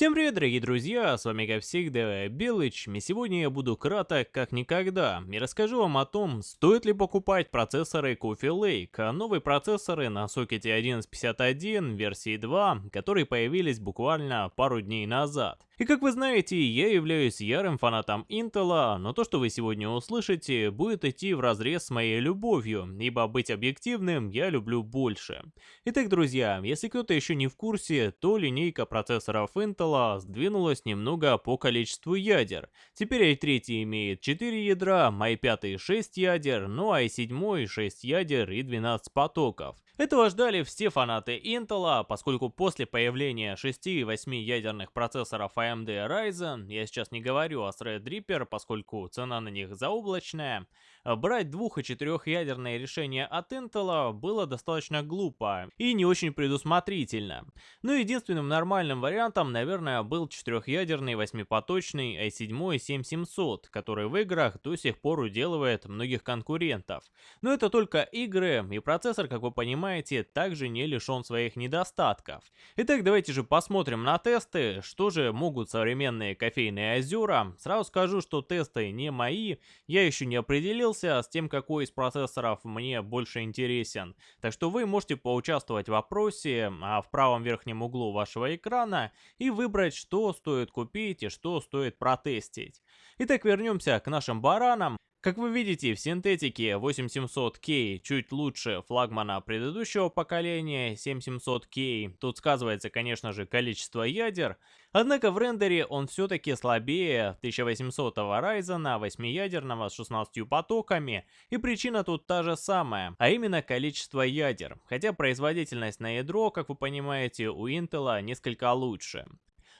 Всем привет, дорогие друзья, с вами как всегда Белыч, и сегодня я буду краток как никогда и расскажу вам о том, стоит ли покупать процессоры Coffee Lake, новые процессоры на сокете 1151 версии 2, которые появились буквально пару дней назад. И как вы знаете, я являюсь ярым фанатом Intel, но то, что вы сегодня услышите, будет идти в разрез с моей любовью, ибо быть объективным я люблю больше. Итак, друзья, если кто-то еще не в курсе, то линейка процессоров Intel сдвинулась немного по количеству ядер. Теперь i3 имеет 4 ядра, i5 6 ядер, ну а i7 6 ядер и 12 потоков. Этого ждали все фанаты Intel, поскольку после появления 6 и 8 ядерных процессоров AMD Ryzen, я сейчас не говорю о Threadripper, поскольку цена на них заоблачная, брать двух- и четырехъядерные решения от Intel было достаточно глупо и не очень предусмотрительно. Но единственным нормальным вариантом, наверное, был четырехъядерный восьмипоточный i7 7700, который в играх до сих пор уделывает многих конкурентов. Но это только игры, и процессор, как вы понимаете, также не лишен своих недостатков. Итак, давайте же посмотрим на тесты, что же могут современные кофейные озера. Сразу скажу, что тесты не мои, я еще не определил определился с тем, какой из процессоров мне больше интересен. Так что вы можете поучаствовать в вопросе а в правом верхнем углу вашего экрана и выбрать, что стоит купить и что стоит протестить. Итак, вернемся к нашим баранам. Как вы видите, в синтетике 8700K чуть лучше флагмана предыдущего поколения 7700K. Тут сказывается, конечно же, количество ядер. Однако в рендере он все-таки слабее 1800 Ryzen 8-ядерного с 16 потоками. И причина тут та же самая, а именно количество ядер. Хотя производительность на ядро, как вы понимаете, у Intel несколько лучше.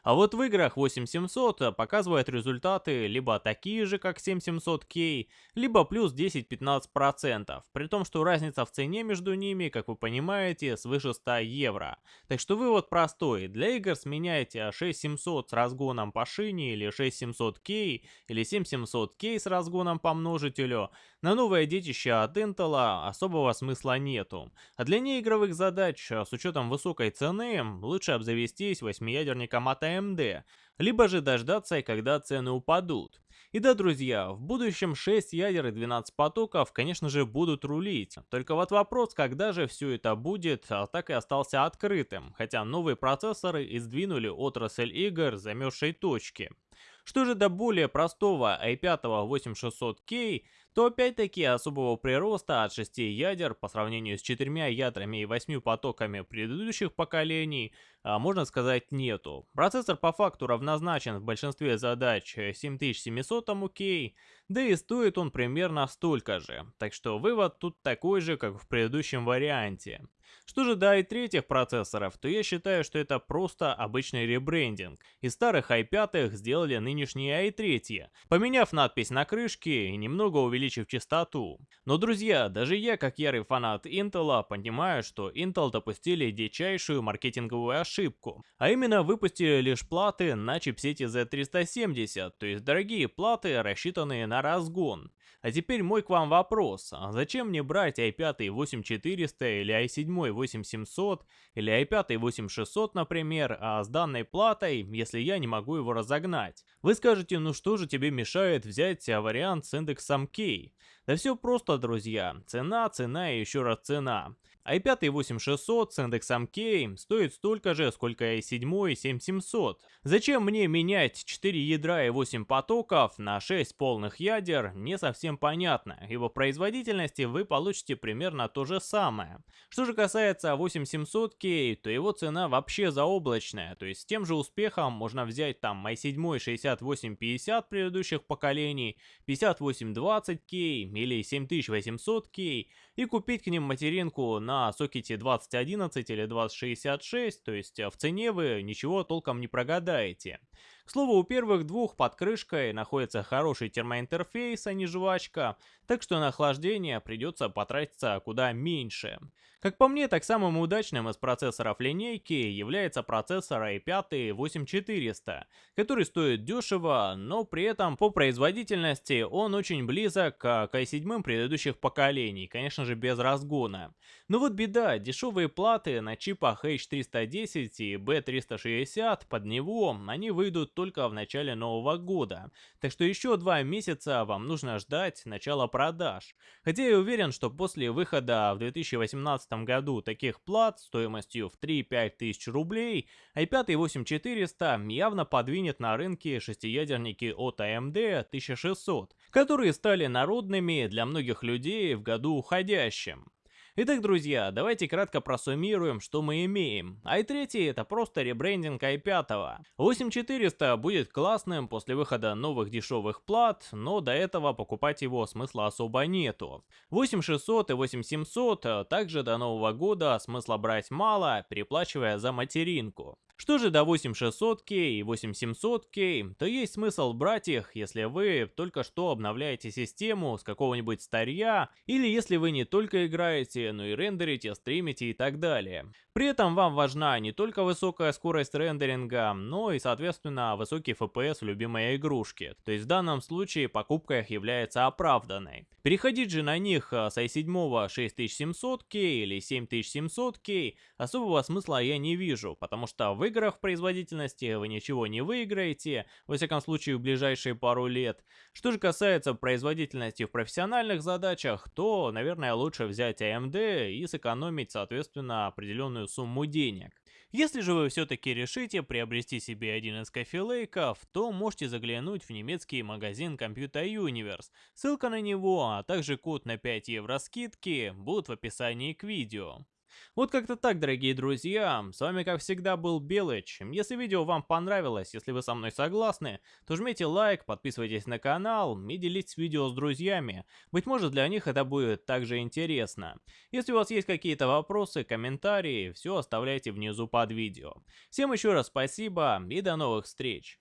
А вот в играх 8700 показывает результаты либо такие же, как 7700K, либо плюс 10-15%, при том, что разница в цене между ними, как вы понимаете, свыше 100 евро. Так что вывод простой, для игр сменяйте 6700 с разгоном по шине или 6700K или 7700K с разгоном по множителю, на новое детище от Intel особого смысла нету. А для неигровых задач с учетом высокой цены лучше обзавестись 8-ядерником от AMD, либо же дождаться, когда цены упадут. И да, друзья, в будущем 6 ядер и 12 потоков, конечно же, будут рулить. Только вот вопрос, когда же все это будет, а так и остался открытым, хотя новые процессоры издвинули отрасль игр замерзшей точки. Что же до более простого i5 8600K, то опять-таки особого прироста от 6 ядер по сравнению с 4 ядрами и 8 потоками предыдущих поколений, а, можно сказать, нету. Процессор по факту равнозначен в большинстве задач 7700 K, да и стоит он примерно столько же, так что вывод тут такой же, как в предыдущем варианте. Что же до i3 процессоров, то я считаю, что это просто обычный ребрендинг. Из старых i5 сделали нынешние i3, поменяв надпись на крышке и немного увеличив частоту. Но, друзья, даже я, как ярый фанат Intel, понимаю, что Intel допустили дичайшую маркетинговую ошибку. А именно выпустили лишь платы на чипсете Z370, то есть дорогие платы, рассчитанные на разгон. А теперь мой к вам вопрос, а зачем мне брать i5 8400 или i7 8700 или i5 8600, например, а с данной платой, если я не могу его разогнать? Вы скажете, ну что же тебе мешает взять вариант с индексом K? Да все просто, друзья, цена, цена и еще раз цена i5 8600 с индексом K стоит столько же, сколько i7 7700. Зачем мне менять 4 ядра и 8 потоков на 6 полных ядер, не совсем понятно. Его производительности вы получите примерно то же самое. Что же касается 8700K, то его цена вообще заоблачная, то есть с тем же успехом можно взять там i7 6850 предыдущих поколений, 5820K или 7800K и купить к ним материнку на сокете 2011 или 2066, то есть э, в цене вы ничего толком не прогадаете. Слову, у первых двух под крышкой находится хороший термоинтерфейс, а не жвачка, так что на охлаждение придется потратиться куда меньше. Как по мне, так самым удачным из процессоров линейки является процессор i5 8400, который стоит дешево, но при этом по производительности он очень близок к i7 предыдущих поколений, конечно же без разгона. Но вот беда, дешевые платы на чипах H310 и B360 под него, они выйдут только в начале нового года, так что еще два месяца вам нужно ждать начала продаж. Хотя я уверен, что после выхода в 2018 2017 году таких плат стоимостью в 3-5 тысяч рублей, i5 8400 явно подвинет на рынке шестиядерники от AMD 1600, которые стали народными для многих людей в году уходящем. Итак, друзья, давайте кратко просуммируем, что мы имеем. i3 это просто ребрендинг i5. 8400 будет классным после выхода новых дешевых плат, но до этого покупать его смысла особо нету. 8600 и 8700 также до нового года смысла брать мало, переплачивая за материнку. Что же до 8600K и 8700K, то есть смысл брать их, если вы только что обновляете систему с какого-нибудь старья, или если вы не только играете, но и рендерите, стримите и так далее. При этом вам важна не только высокая скорость рендеринга, но и соответственно высокий FPS в любимой игрушке, то есть в данном случае покупка их является оправданной. Переходить же на них с i7 6700K или 7700K особого смысла я не вижу, потому что вы играх в производительности вы ничего не выиграете, во всяком случае в ближайшие пару лет. Что же касается производительности в профессиональных задачах, то, наверное, лучше взять AMD и сэкономить, соответственно, определенную сумму денег. Если же вы все-таки решите приобрести себе один из кофелейков, то можете заглянуть в немецкий магазин Computer Universe. Ссылка на него, а также код на 5 евро скидки будут в описании к видео. Вот как-то так, дорогие друзья. С вами, как всегда, был Белыч. Если видео вам понравилось, если вы со мной согласны, то жмите лайк, подписывайтесь на канал и делитесь видео с друзьями. Быть может, для них это будет также интересно. Если у вас есть какие-то вопросы, комментарии, все оставляйте внизу под видео. Всем еще раз спасибо и до новых встреч.